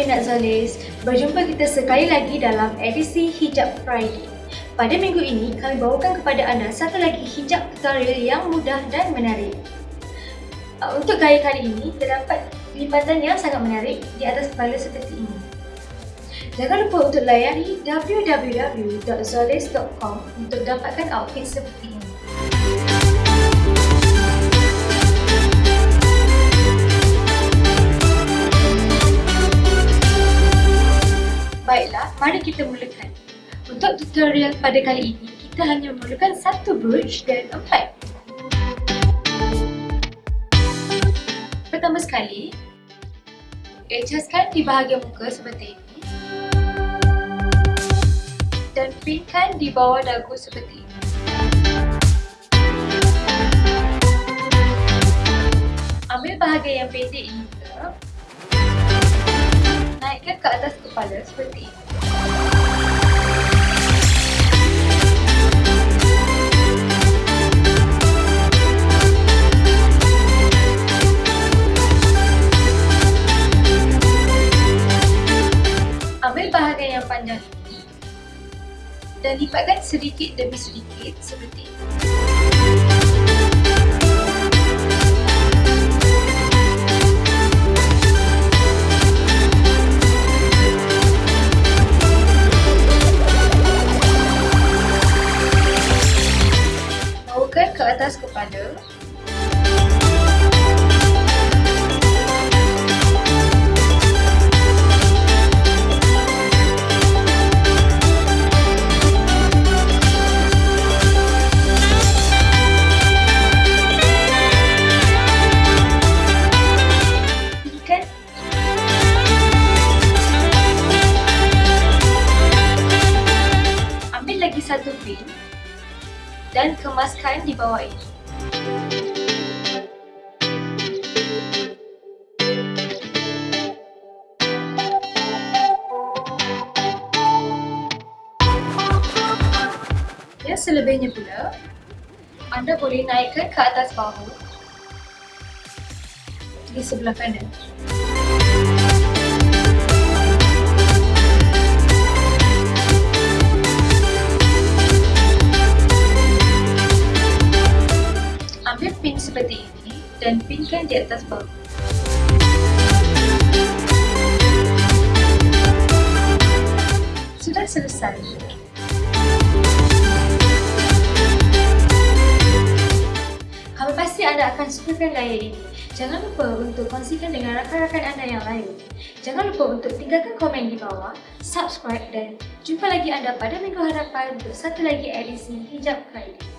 Hai peminat Zolis, berjumpa kita sekali lagi dalam edisi Hijab Friday. Pada minggu ini, kami bawakan kepada anda satu lagi hijab tutorial yang mudah dan menarik. Uh, untuk gaya kali ini, terdapat lipatan yang sangat menarik di atas kepala seperti ini. Jangan lupa untuk layari www.zolis.com untuk dapatkan outfit seperti Baiklah, mari kita mulakan. Untuk tutorial pada kali ini, kita hanya memerlukan satu brush dan empat. Pertama sekali, adjustkan di bahagian muka seperti ini dan pinkan di bawah dagu seperti ini. Ambil bahagian yang pendek ini pula naikkan ke atas kepala seperti ini. Ambil bahagian yang panjang ini dan lipatkan sedikit demi sedikit seperti ini. Pin dan kemaskan di bawah ini. Ya, selebihnya pula, anda boleh naikkan ke atas bahu di sebelah kanan. Seperti ini dan pinkan di atas bahu. Sudah selesai. Kami pasti anda akan sukakan gaya ini. Jangan lupa untuk kongsikan dengan rakan-rakan anda yang lain. Jangan lupa untuk tinggalkan komen di bawah, subscribe dan jumpa lagi anda pada minggu hadapan untuk satu lagi edisi Hijab Friday.